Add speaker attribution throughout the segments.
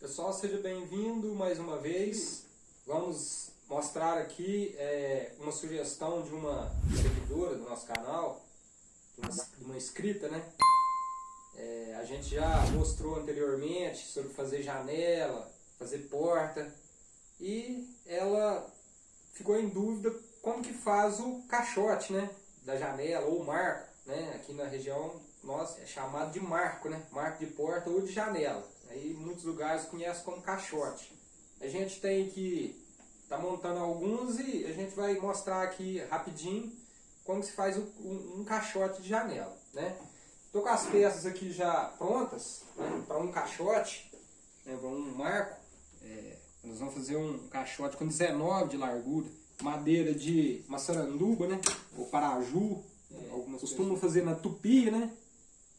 Speaker 1: Pessoal, seja bem-vindo mais uma vez. Vamos mostrar aqui é, uma sugestão de uma seguidora do nosso canal, de uma, de uma inscrita, né? É, a gente já mostrou anteriormente sobre fazer janela, fazer porta e ela ficou em dúvida como que faz o caixote, né? Da janela ou marco, né? Aqui na região nós é chamado de marco, né? Marco de porta ou de janela. Aí em muitos lugares conhece como caixote. A gente tem que tá montando alguns e a gente vai mostrar aqui rapidinho como se faz um, um caixote de janela, né? Estou com as peças aqui já prontas né, para um caixote, né, para um marco. É, nós vamos fazer um caixote com 19 de largura, madeira de maçaranduba, né? Ou paraju. É, algumas costumam fazer na tupi, né?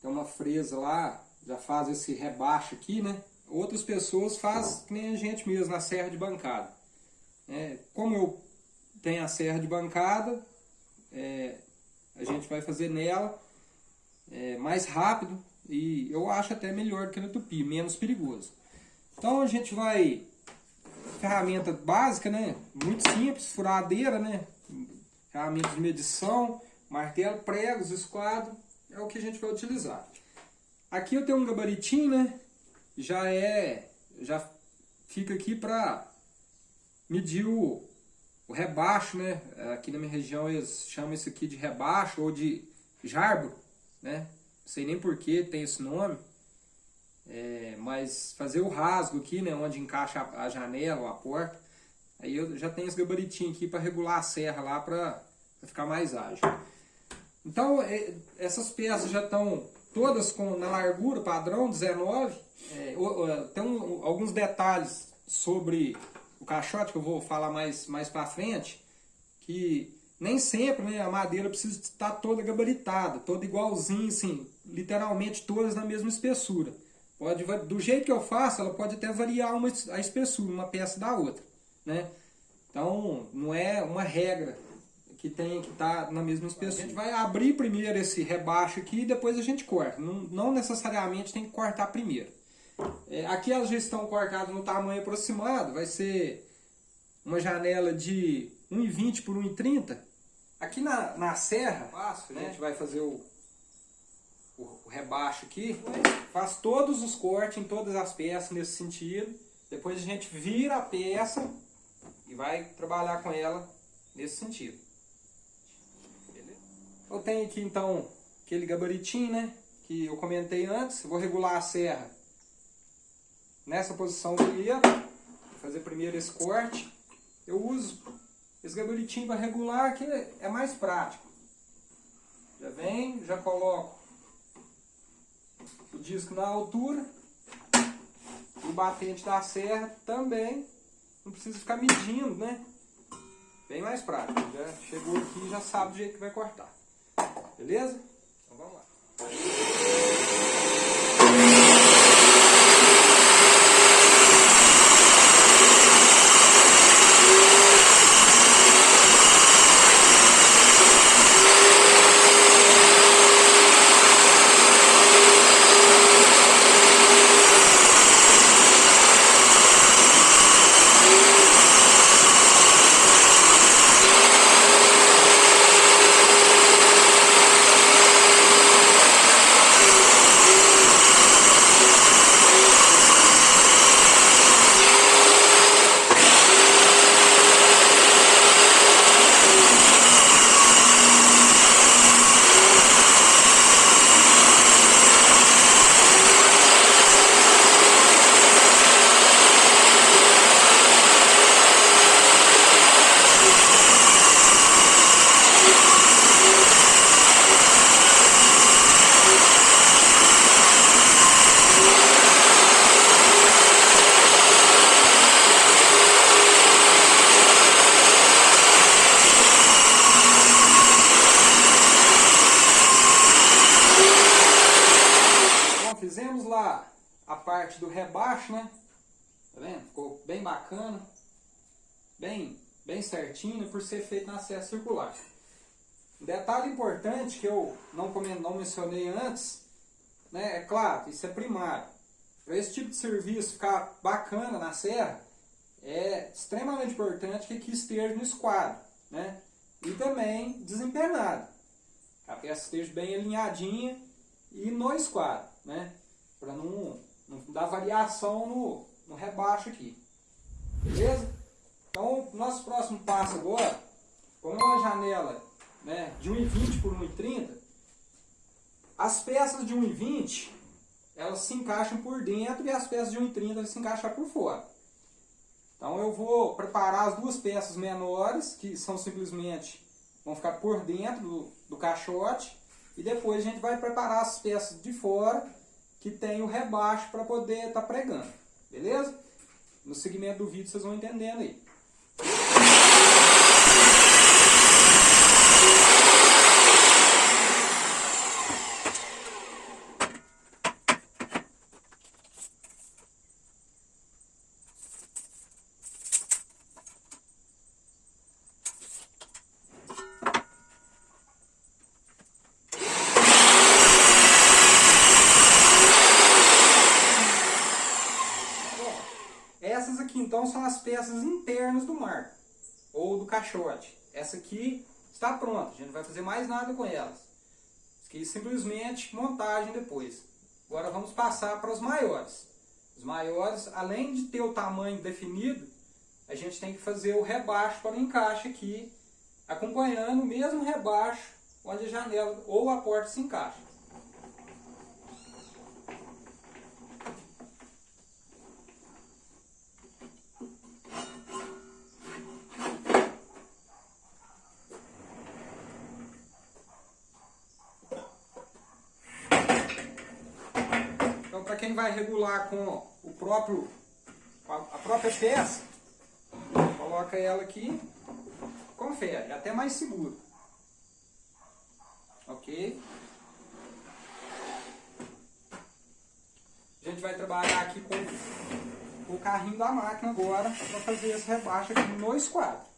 Speaker 1: Tem uma fresa lá, já faz esse rebaixo aqui, né? Outras pessoas fazem que nem a gente mesmo, na serra de bancada. É, como eu tenho a serra de bancada, é, a gente vai fazer nela é, mais rápido e eu acho até melhor do que na tupi, menos perigoso. Então a gente vai, ferramenta básica, né? Muito simples, furadeira, né? Ferramenta de medição, martelo, pregos, esquadro, é o que a gente vai utilizar. Aqui eu tenho um gabaritinho, né? Já é, já fica aqui para medir o, o rebaixo, né? Aqui na minha região eles chamam isso aqui de rebaixo ou de jarbo né? Não sei nem por que tem esse nome. É, mas fazer o rasgo aqui, né? Onde encaixa a, a janela ou a porta. Aí eu já tenho esse gabaritinho aqui para regular a serra lá para ficar mais ágil. Então, é, essas peças já estão todas com, na largura padrão 19. É, tem um, alguns detalhes sobre o caixote que eu vou falar mais, mais para frente. Que nem sempre né, a madeira precisa estar toda gabaritada, toda igualzinha, assim, literalmente todas na mesma espessura. Pode, do jeito que eu faço, ela pode até variar uma, a espessura, uma peça da outra. Né? Então, não é uma regra que tem que estar tá na mesma espessura. A gente vai abrir primeiro esse rebaixo aqui e depois a gente corta. Não, não necessariamente tem que cortar primeiro. É, aqui elas já estão cortadas no tamanho aproximado, vai ser uma janela de 1,20 por 1,30 Aqui na, na serra, Fácil, né? a gente vai fazer o, o, o rebaixo aqui, faz todos os cortes em todas as peças nesse sentido. Depois a gente vira a peça e vai trabalhar com ela nesse sentido. Eu tenho aqui então aquele gabaritinho, né? Que eu comentei antes. vou regular a serra nessa posição primeiro. Vou fazer primeiro esse corte. Eu uso esse gabaritinho para regular que é mais prático. Já vem, já coloco o disco na altura. O batente da serra também. Não precisa ficar medindo, né? Bem mais prático. Já chegou aqui já sabe do jeito que vai cortar. Beleza? Então vamos lá. Rebaixo, né? Tá vendo? Ficou bem bacana. Bem, bem certinho por ser feito na serra circular. Um detalhe importante que eu não, não mencionei antes, né? É claro, isso é primário. Para esse tipo de serviço ficar bacana na serra, é extremamente importante que aqui esteja no esquadro, né? E também desempenado. A peça esteja bem alinhadinha e no esquadro, né? Para não, não dar variação no, no rebaixo aqui. Beleza? Então, nosso próximo passo agora, com uma janela né, de 1,20 por 1,30, as peças de 1,20 elas se encaixam por dentro e as peças de 1,30 se encaixam por fora. Então eu vou preparar as duas peças menores, que são simplesmente, vão ficar por dentro do, do caixote, e depois a gente vai preparar as peças de fora, que tem o rebaixo para poder estar tá pregando, beleza? No segmento do vídeo vocês vão entendendo aí. Então são as peças internas do marco, ou do caixote. Essa aqui está pronta, a gente não vai fazer mais nada com elas. Isso aqui simplesmente montagem depois. Agora vamos passar para os maiores. Os maiores, além de ter o tamanho definido, a gente tem que fazer o rebaixo para o encaixe aqui, acompanhando o mesmo rebaixo onde a janela ou a porta se encaixa. quem vai regular com o próprio, a própria peça, coloca ela aqui, confere, é até mais seguro. Ok? A gente vai trabalhar aqui com o carrinho da máquina agora para fazer esse rebaixo aqui no esquadro.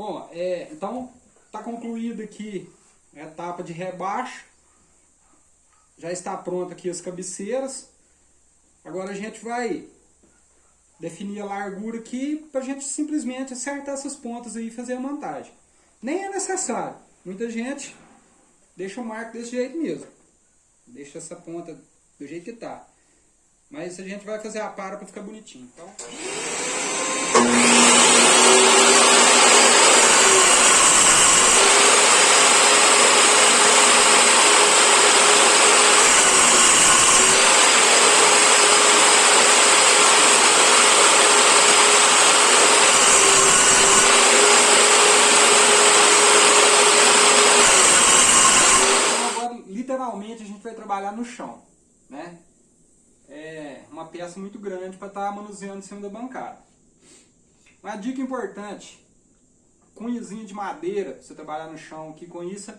Speaker 1: Bom, é, então está concluída aqui a etapa de rebaixo. Já está pronta aqui as cabeceiras. Agora a gente vai definir a largura aqui para a gente simplesmente acertar essas pontas aí e fazer a montagem. Nem é necessário. Muita gente deixa o marco desse jeito mesmo. Deixa essa ponta do jeito que está. Mas a gente vai fazer a para para ficar bonitinho. Então... trabalhar no chão, né? É uma peça muito grande para estar tá manuseando em cima da bancada. Uma dica importante, cunhazinho de madeira, você trabalhar no chão aqui com isso,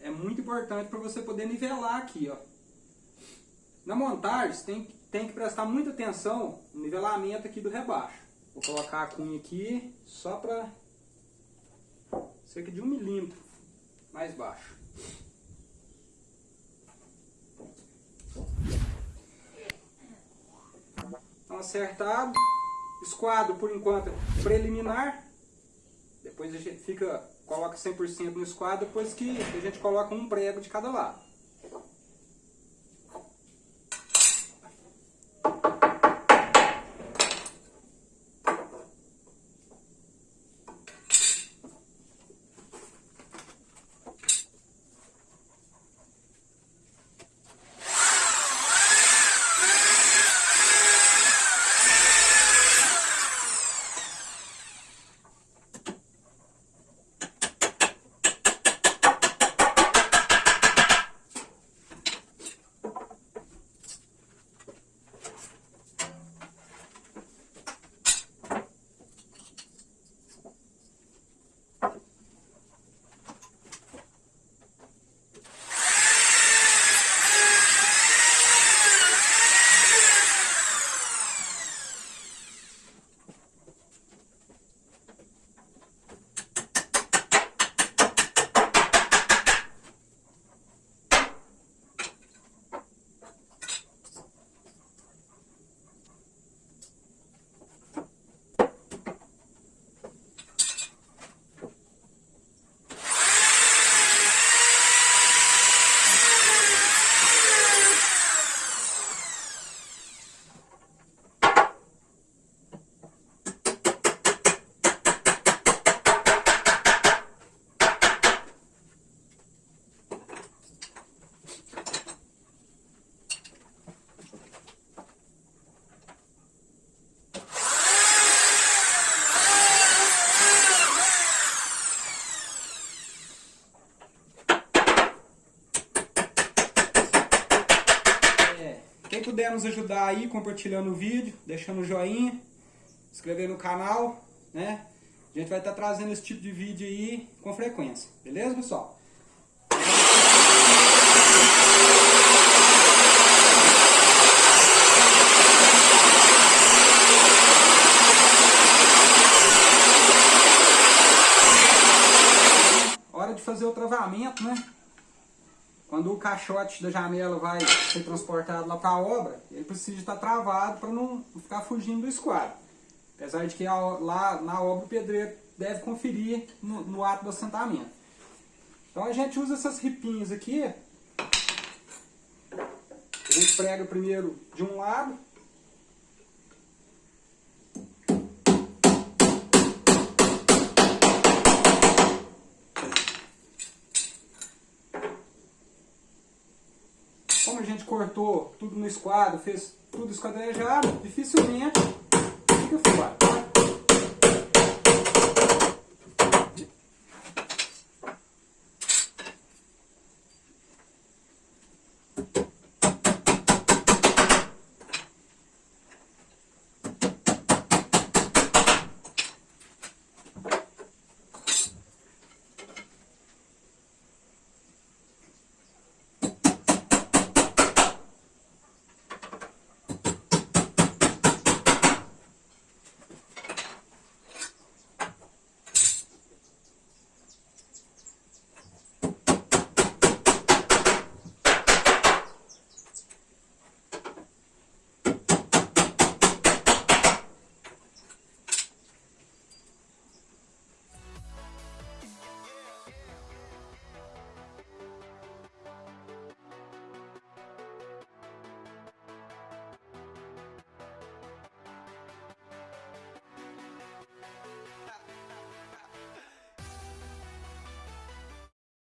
Speaker 1: é muito importante para você poder nivelar aqui, ó. Na montagem, você tem
Speaker 2: tem que prestar muita atenção no nivelamento aqui do rebaixo. Vou colocar a cunha aqui só para cerca de um milímetro mais baixo. Então acertado, esquadro por enquanto preliminar, depois a gente fica, coloca 100% no esquadro, depois que a gente coloca um prego de cada lado. Puder nos ajudar aí, compartilhando o vídeo, deixando o joinha, inscrever no canal, né? A gente vai estar trazendo esse tipo de vídeo aí com frequência, beleza pessoal? Hora de fazer o travamento, né? Quando o caixote da janela vai ser transportado lá para a obra, ele precisa estar travado para não ficar fugindo do esquadro. Apesar de que lá na obra o pedreiro deve conferir no, no ato do assentamento. Então a gente usa essas ripinhas aqui. A gente prega primeiro de um lado cortou tudo no esquadro, fez tudo esquadrejado, dificilmente fica fora.